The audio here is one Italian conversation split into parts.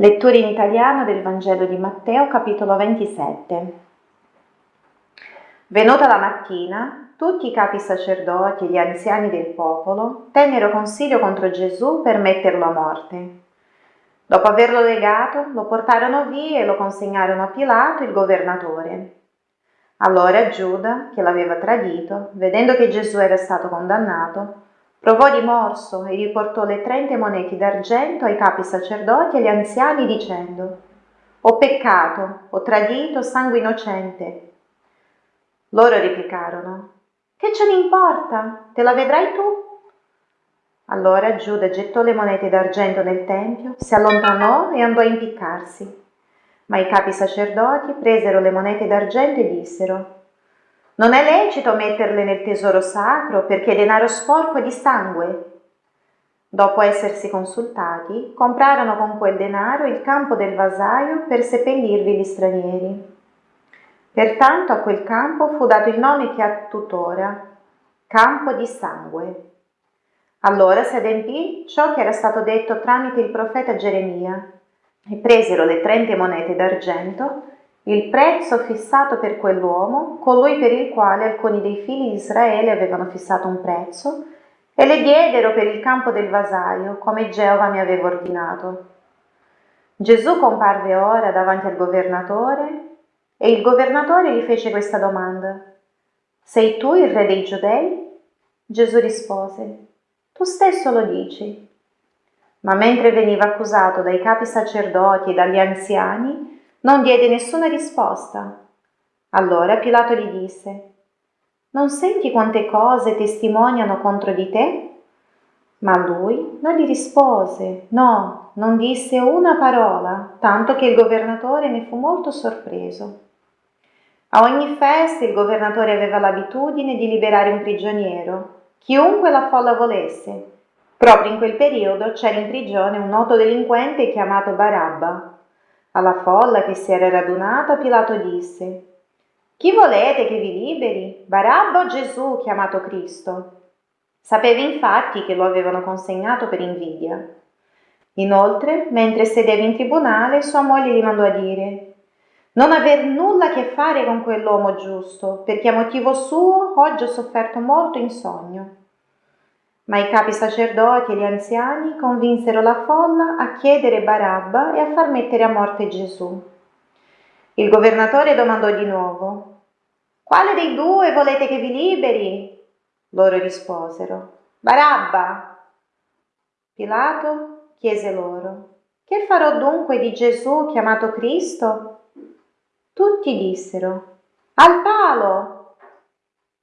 Lettura in italiano del Vangelo di Matteo, capitolo 27. Venuta la mattina, tutti i capi sacerdoti e gli anziani del popolo tennero consiglio contro Gesù per metterlo a morte. Dopo averlo legato, lo portarono via e lo consegnarono a Pilato, il governatore. Allora Giuda, che l'aveva tradito, vedendo che Gesù era stato condannato, Provò rimorso e riportò le trenta monete d'argento ai capi sacerdoti e agli anziani dicendo, Ho peccato, ho tradito sangue innocente. Loro replicarono, Che ce ne importa? Te la vedrai tu? Allora Giuda gettò le monete d'argento nel tempio, si allontanò e andò a impiccarsi. Ma i capi sacerdoti presero le monete d'argento e dissero, non è lecito metterle nel tesoro sacro perché è denaro sporco di sangue. Dopo essersi consultati, comprarono con quel denaro il campo del vasaio per seppellirvi gli stranieri. Pertanto a quel campo fu dato il nome che ha tuttora, campo di sangue. Allora si adempì ciò che era stato detto tramite il profeta Geremia, e presero le trenta monete d'argento il prezzo fissato per quell'uomo, colui per il quale alcuni dei figli di Israele avevano fissato un prezzo, e le diedero per il campo del vasaio, come Geova mi aveva ordinato. Gesù comparve ora davanti al governatore e il governatore gli fece questa domanda. Sei tu il re dei giudei? Gesù rispose, tu stesso lo dici. Ma mentre veniva accusato dai capi sacerdoti e dagli anziani, non diede nessuna risposta. Allora Pilato gli disse, Non senti quante cose testimoniano contro di te? Ma lui non gli rispose, no, non disse una parola, tanto che il governatore ne fu molto sorpreso. A ogni festa il governatore aveva l'abitudine di liberare un prigioniero, chiunque la folla volesse. Proprio in quel periodo c'era in prigione un noto delinquente chiamato Barabba. Alla folla che si era radunata Pilato disse Chi volete che vi liberi? Barabba o Gesù chiamato Cristo? Sapeva infatti che lo avevano consegnato per invidia. Inoltre, mentre sedeva in tribunale, sua moglie gli mandò a dire non aver nulla a che fare con quell'uomo giusto, perché a motivo suo oggi ho sofferto molto in sogno. Ma i capi sacerdoti e gli anziani convinsero la folla a chiedere Barabba e a far mettere a morte Gesù. Il governatore domandò di nuovo, Quale dei due volete che vi liberi? Loro risposero, Barabba. Pilato chiese loro, Che farò dunque di Gesù chiamato Cristo? Tutti dissero, Al palo.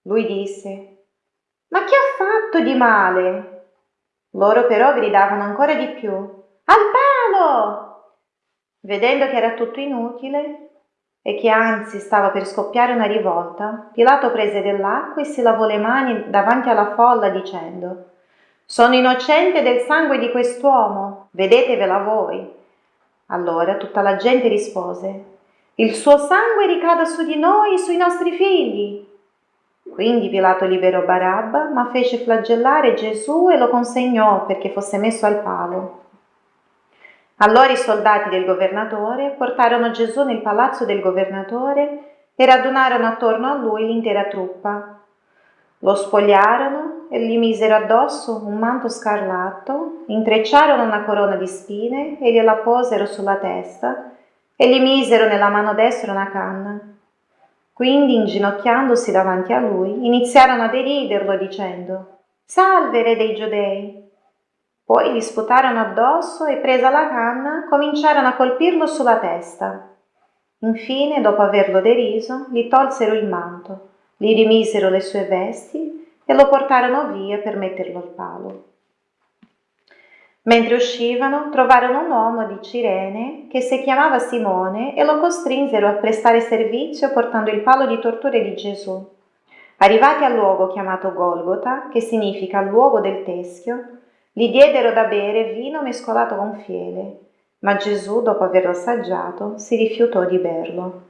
Lui disse, ma che ha fatto di male? Loro però gridavano ancora di più. Al palo! Vedendo che era tutto inutile e che anzi stava per scoppiare una rivolta, Pilato prese dell'acqua e si lavò le mani davanti alla folla dicendo Sono innocente del sangue di quest'uomo, vedetevela voi. Allora tutta la gente rispose Il suo sangue ricada su di noi e sui nostri figli. Quindi Pilato liberò Barabba, ma fece flagellare Gesù e lo consegnò perché fosse messo al palo. Allora i soldati del governatore portarono Gesù nel palazzo del governatore e radunarono attorno a lui l'intera truppa. Lo spogliarono e gli misero addosso un manto scarlatto, intrecciarono una corona di spine e gliela posero sulla testa e gli misero nella mano destra una canna. Quindi, inginocchiandosi davanti a lui, iniziarono a deriderlo dicendo Salve, re dei giudei! Poi gli sputarono addosso e, presa la canna, cominciarono a colpirlo sulla testa. Infine, dopo averlo deriso, gli tolsero il manto, gli rimisero le sue vesti e lo portarono via per metterlo al palo. Mentre uscivano, trovarono un uomo di Cirene che si chiamava Simone e lo costrinsero a prestare servizio portando il palo di torture di Gesù. Arrivati al luogo chiamato Golgota, che significa luogo del teschio, gli diedero da bere vino mescolato con fiele, ma Gesù, dopo averlo assaggiato, si rifiutò di berlo.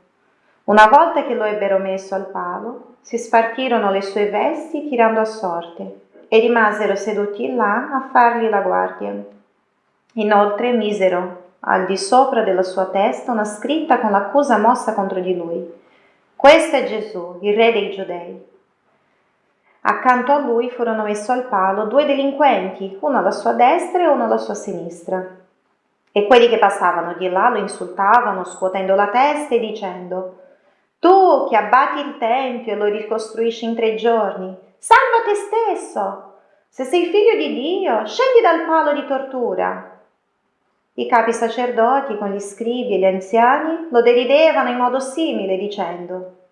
Una volta che lo ebbero messo al palo, si spartirono le sue vesti tirando a sorte e rimasero seduti là a fargli la guardia. Inoltre misero al di sopra della sua testa una scritta con l'accusa mossa contro di lui. Questo è Gesù, il re dei giudei. Accanto a lui furono messi al palo due delinquenti, uno alla sua destra e uno alla sua sinistra. E quelli che passavano di là lo insultavano, scuotendo la testa e dicendo Tu che abbatti il Tempio e lo ricostruisci in tre giorni, salva te stesso! Se sei figlio di Dio, scendi dal palo di tortura. I capi sacerdoti con gli scribi e gli anziani lo deridevano in modo simile, dicendo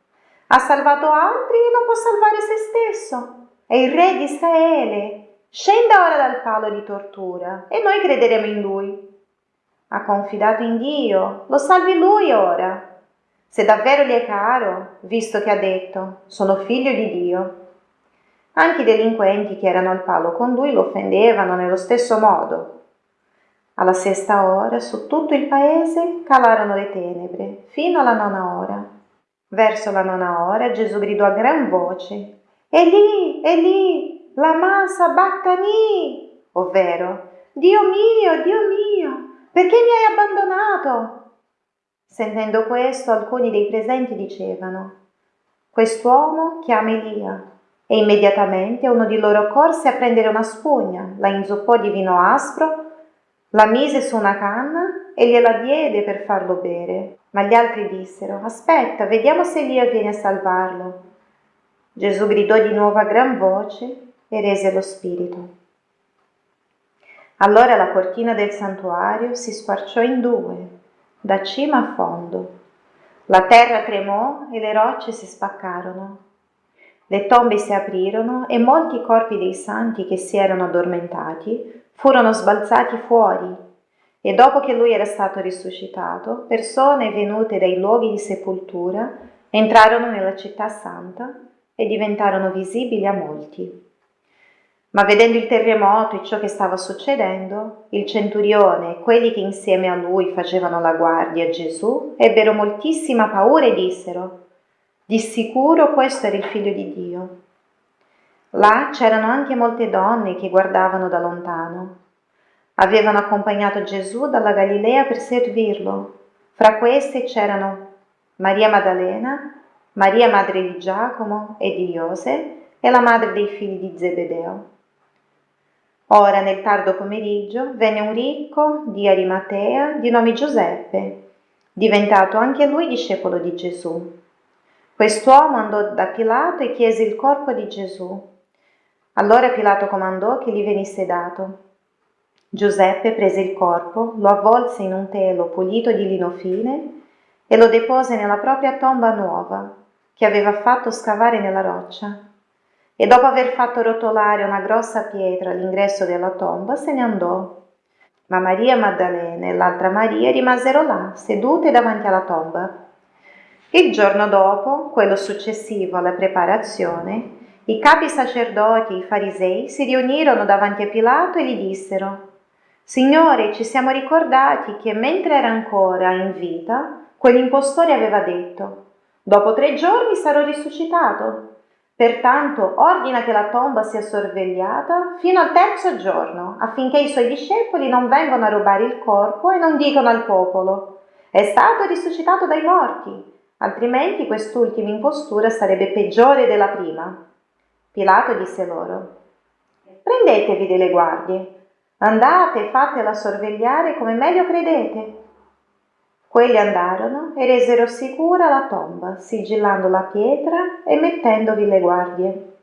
ha salvato altri e non può salvare se stesso. È il re di Israele. Scenda ora dal palo di tortura e noi crederemo in lui. Ha confidato in Dio, lo salvi lui ora. Se davvero gli è caro, visto che ha detto, sono figlio di Dio. Anche i delinquenti che erano al palo con lui lo offendevano nello stesso modo. Alla sesta ora su tutto il paese calarono le tenebre, fino alla nona ora. Verso la nona ora Gesù gridò a gran voce, Eli, Eli, la massa bactani, ovvero, Dio mio, Dio mio, perché mi hai abbandonato? Sentendo questo, alcuni dei presenti dicevano, Quest'uomo chiama Elia. E immediatamente uno di loro corse a prendere una spugna, la inzuppò di vino aspro, la mise su una canna e gliela diede per farlo bere. Ma gli altri dissero, aspetta, vediamo se Elia viene a salvarlo. Gesù gridò di nuovo a gran voce e rese lo spirito. Allora la cortina del santuario si squarciò in due, da cima a fondo. La terra tremò e le rocce si spaccarono. Le tombe si aprirono e molti corpi dei santi che si erano addormentati furono sbalzati fuori e dopo che lui era stato risuscitato, persone venute dai luoghi di sepoltura entrarono nella città santa e diventarono visibili a molti. Ma vedendo il terremoto e ciò che stava succedendo, il centurione e quelli che insieme a lui facevano la guardia a Gesù ebbero moltissima paura e dissero, di sicuro questo era il figlio di Dio. Là c'erano anche molte donne che guardavano da lontano. Avevano accompagnato Gesù dalla Galilea per servirlo. Fra queste c'erano Maria Maddalena, Maria madre di Giacomo e di Iose e la madre dei figli di Zebedeo. Ora nel tardo pomeriggio venne un ricco di Arimatea di nome Giuseppe, diventato anche lui discepolo di Gesù. Quest'uomo andò da Pilato e chiese il corpo di Gesù. Allora Pilato comandò che gli venisse dato. Giuseppe prese il corpo, lo avvolse in un telo pulito di lino fine e lo depose nella propria tomba nuova, che aveva fatto scavare nella roccia. E dopo aver fatto rotolare una grossa pietra all'ingresso della tomba, se ne andò. Ma Maria Maddalena e l'altra Maria rimasero là, sedute davanti alla tomba. Il giorno dopo, quello successivo alla preparazione, i capi sacerdoti e i farisei si riunirono davanti a Pilato e gli dissero Signore, ci siamo ricordati che mentre era ancora in vita, quell'impostore aveva detto Dopo tre giorni sarò risuscitato. Pertanto ordina che la tomba sia sorvegliata fino al terzo giorno, affinché i suoi discepoli non vengano a rubare il corpo e non dicano al popolo È stato risuscitato dai morti, altrimenti quest'ultima impostura sarebbe peggiore della prima. Pilato disse loro, prendetevi delle guardie, andate e fatela sorvegliare come meglio credete. Quelli andarono e resero sicura la tomba, sigillando la pietra e mettendovi le guardie.